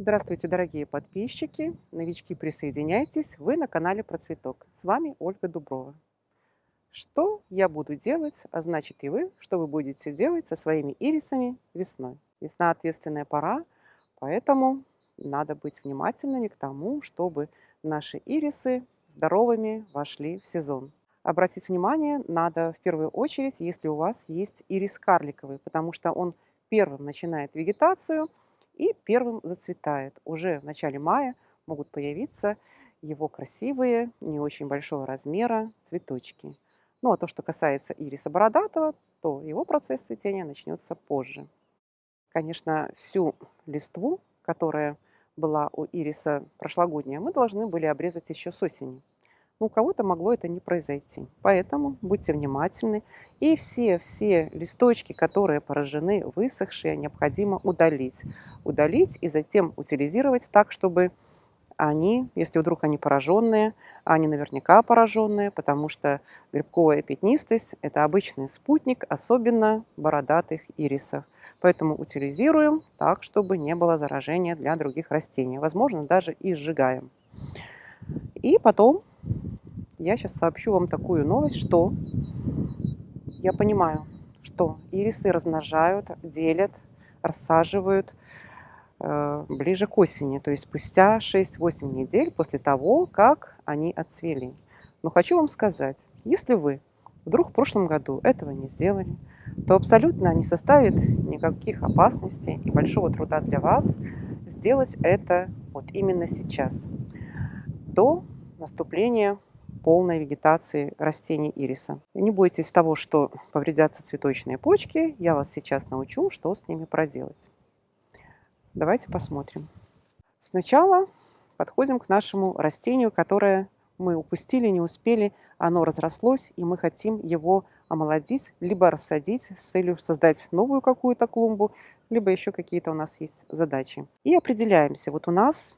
Здравствуйте, дорогие подписчики, новички, присоединяйтесь, вы на канале Про Цветок. С вами Ольга Дуброва. Что я буду делать, а значит и вы, что вы будете делать со своими ирисами весной. Весна ответственная пора, поэтому надо быть внимательными к тому, чтобы наши ирисы здоровыми вошли в сезон. Обратить внимание надо в первую очередь, если у вас есть ирис карликовый, потому что он первым начинает вегетацию – и первым зацветает. Уже в начале мая могут появиться его красивые, не очень большого размера цветочки. Ну а то, что касается ириса бородатого, то его процесс цветения начнется позже. Конечно, всю листву, которая была у ириса прошлогодняя, мы должны были обрезать еще с осени. Но у кого-то могло это не произойти. Поэтому будьте внимательны. И все-все листочки, которые поражены, высохшие, необходимо удалить. Удалить и затем утилизировать так, чтобы они, если вдруг они пораженные, они наверняка пораженные, потому что грибковая пятнистость – это обычный спутник, особенно бородатых ирисов. Поэтому утилизируем так, чтобы не было заражения для других растений. Возможно, даже и сжигаем. И потом я сейчас сообщу вам такую новость, что я понимаю, что ирисы размножают, делят, рассаживают э, ближе к осени, то есть спустя 6-8 недель после того, как они отцвели. Но хочу вам сказать, если вы вдруг в прошлом году этого не сделали, то абсолютно не составит никаких опасностей и большого труда для вас сделать это вот именно сейчас, до наступления полной вегетации растений ириса. Не бойтесь того, что повредятся цветочные почки. Я вас сейчас научу, что с ними проделать. Давайте посмотрим. Сначала подходим к нашему растению, которое мы упустили, не успели. Оно разрослось, и мы хотим его омолодить, либо рассадить с целью создать новую какую-то клумбу, либо еще какие-то у нас есть задачи. И определяемся. Вот у нас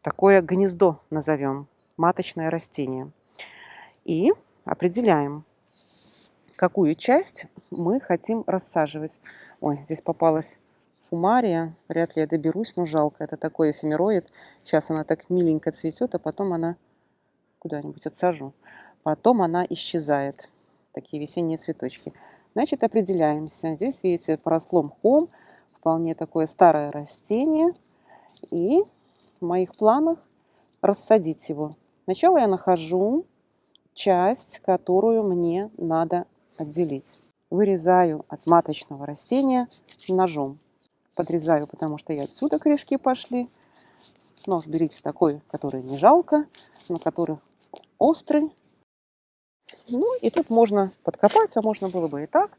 такое гнездо назовем, маточное растение. И определяем, какую часть мы хотим рассаживать. Ой, здесь попалась фумария. Вряд ли я доберусь, но жалко. Это такой эфемероид. Сейчас она так миленько цветет, а потом она куда-нибудь отсажу. Потом она исчезает. Такие весенние цветочки. Значит, определяемся. Здесь, видите, поросло мхом. Вполне такое старое растение. И в моих планах рассадить его. Сначала я нахожу часть, которую мне надо отделить. Вырезаю от маточного растения ножом. Подрезаю, потому что и отсюда корешки пошли. Нож берите такой, который не жалко, но который острый. Ну и тут можно подкопать, а можно было бы и так,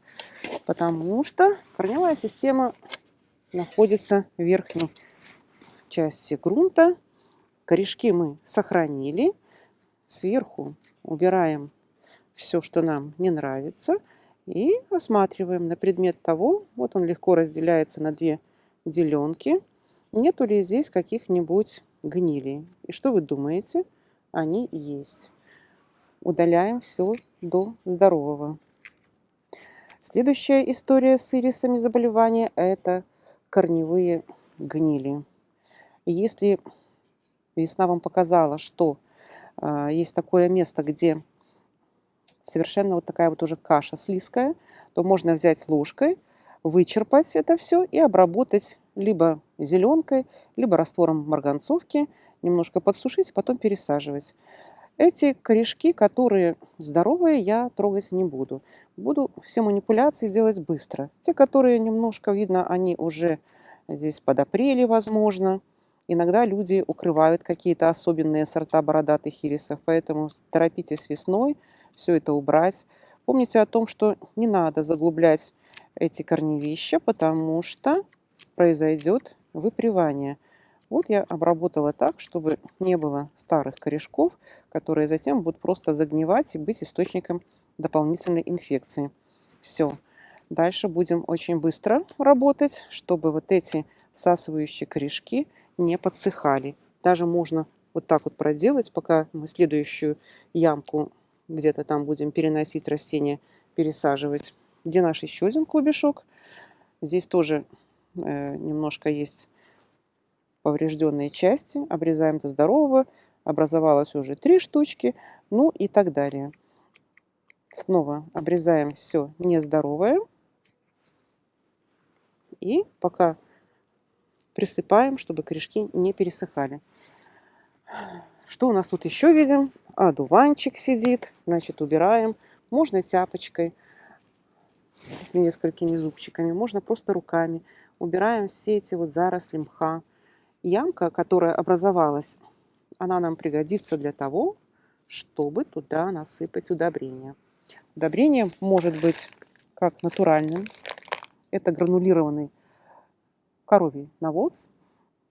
потому что корневая система находится в верхней части грунта. Корешки мы сохранили. Сверху убираем все, что нам не нравится, и осматриваем на предмет того, вот он легко разделяется на две деленки, нету ли здесь каких-нибудь гнилей. И что вы думаете? Они есть. Удаляем все до здорового. Следующая история с ирисами заболевания – это корневые гнили. Если весна вам показала, что есть такое место, где совершенно вот такая вот уже каша слизкая, то можно взять ложкой, вычерпать это все и обработать либо зеленкой, либо раствором марганцовки, немножко подсушить, потом пересаживать. Эти корешки, которые здоровые, я трогать не буду. Буду все манипуляции делать быстро. Те, которые немножко, видно, они уже здесь подопрели, возможно, Иногда люди укрывают какие-то особенные сорта бородатых ирисов, поэтому торопитесь весной все это убрать. Помните о том, что не надо заглублять эти корневища, потому что произойдет выпривание. Вот я обработала так, чтобы не было старых корешков, которые затем будут просто загнивать и быть источником дополнительной инфекции. Все. Дальше будем очень быстро работать, чтобы вот эти всасывающие корешки – не подсыхали. Даже можно вот так вот проделать, пока мы следующую ямку где-то там будем переносить растения, пересаживать. Где наш еще один клубешок? Здесь тоже э, немножко есть поврежденные части, обрезаем до здорового, образовалось уже три штучки, ну и так далее. Снова обрезаем все нездоровое. И пока присыпаем, чтобы корешки не пересыхали. Что у нас тут еще видим? Одуванчик сидит, значит убираем. Можно тяпочкой с несколькими зубчиками, можно просто руками. Убираем все эти вот заросли мха. Ямка, которая образовалась, она нам пригодится для того, чтобы туда насыпать удобрение. Удобрение может быть как натуральным. Это гранулированный коровий навоз.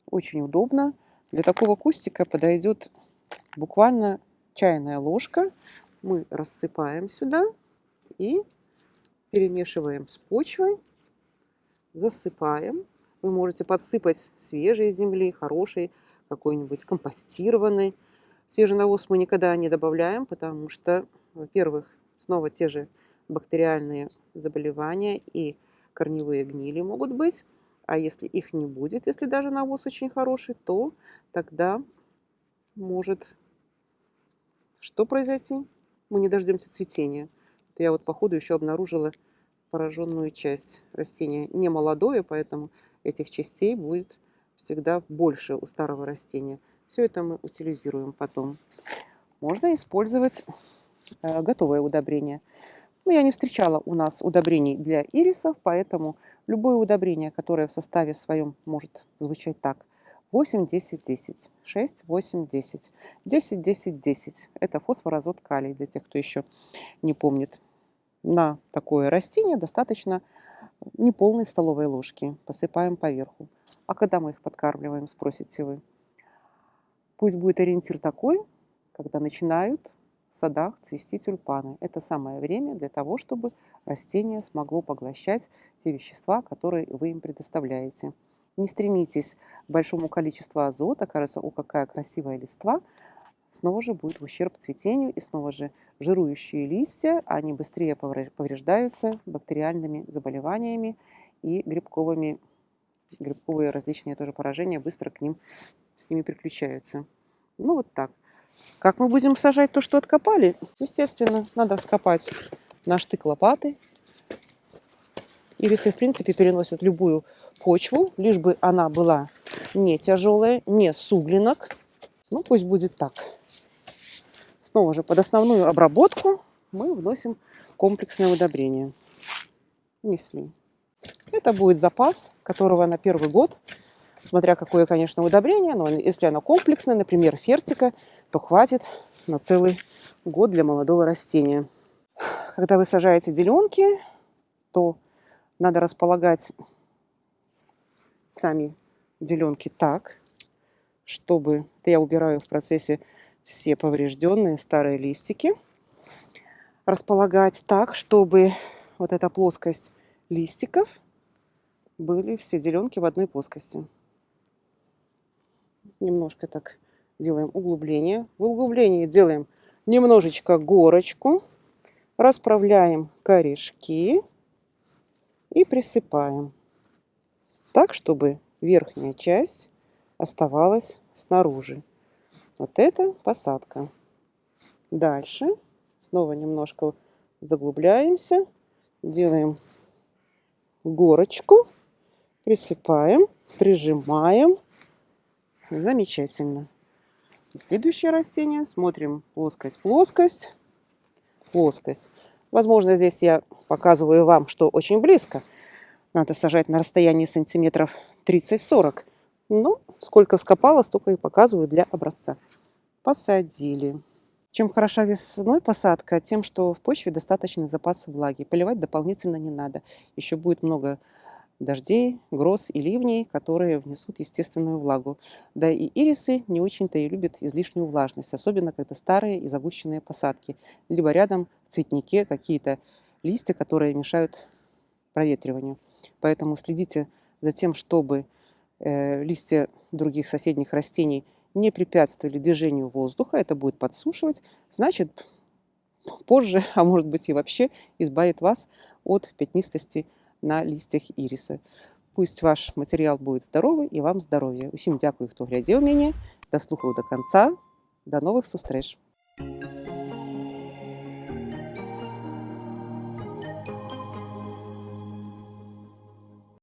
Очень удобно. Для такого кустика подойдет буквально чайная ложка. Мы рассыпаем сюда и перемешиваем с почвой, засыпаем. Вы можете подсыпать свежей земли, хорошей, какой-нибудь компостированной. Свежий навоз мы никогда не добавляем, потому что, во-первых, снова те же бактериальные заболевания и корневые гнили могут быть. А если их не будет, если даже навоз очень хороший, то тогда может что произойти? Мы не дождемся цветения. Я вот по ходу еще обнаружила пораженную часть растения. Не молодое, поэтому этих частей будет всегда больше у старого растения. Все это мы утилизируем потом. Можно использовать э, готовое удобрение. Но ну, я не встречала у нас удобрений для ирисов, поэтому любое удобрение, которое в составе своем может звучать так. 8, 10, 10, 6, 8, 10, 10, 10, 10. Это фосфор, азот, калий, для тех, кто еще не помнит. На такое растение достаточно неполной столовой ложки. Посыпаем поверху. А когда мы их подкармливаем, спросите вы? Пусть будет ориентир такой, когда начинают в садах цвести тюльпаны. Это самое время для того, чтобы растение смогло поглощать те вещества, которые вы им предоставляете. Не стремитесь к большому количеству азота, кажется, о, какая красивая листва, снова же будет в ущерб цветению, и снова же жирующие листья, они быстрее повреждаются бактериальными заболеваниями и грибковыми, грибковые различные тоже поражения быстро к ним, с ними приключаются. Ну вот так. Как мы будем сажать то, что откопали? Естественно, надо вскопать на штык лопаты. Ирисы, в принципе, переносят любую почву, лишь бы она была не тяжелая, не суглинок. Ну, пусть будет так. Снова же под основную обработку мы вносим комплексное удобрение. Несли. Это будет запас, которого на первый год, смотря какое, конечно, удобрение, но если оно комплексное, например, фертика, то хватит на целый год для молодого растения. Когда вы сажаете деленки, то надо располагать сами деленки так, чтобы... Это я убираю в процессе все поврежденные старые листики. Располагать так, чтобы вот эта плоскость листиков были все деленки в одной плоскости. Немножко так делаем углубление. В углублении делаем немножечко горочку. Расправляем корешки и присыпаем так, чтобы верхняя часть оставалась снаружи. Вот это посадка. Дальше снова немножко заглубляемся, делаем горочку, присыпаем, прижимаем. Замечательно. Следующее растение. Смотрим плоскость, плоскость. Возможно, здесь я показываю вам, что очень близко. Надо сажать на расстоянии сантиметров 30-40. Ну, сколько скопало, столько и показываю для образца. Посадили. Чем хороша весной посадка? Тем, что в почве достаточно запас влаги. Поливать дополнительно не надо. Еще будет много дождей, гроз и ливней, которые внесут естественную влагу. Да и ирисы не очень-то и любят излишнюю влажность, особенно когда старые и загущенные посадки. Либо рядом в цветнике какие-то листья, которые мешают проветриванию. Поэтому следите за тем, чтобы э, листья других соседних растений не препятствовали движению воздуха. Это будет подсушивать. Значит, позже, а может быть и вообще, избавит вас от пятнистости на листьях ириса. Пусть ваш матеріал буде здоровий і вам здоров'я. Усім дякую, хто глядів мене. Дослухав до кінця. До нових зустріч!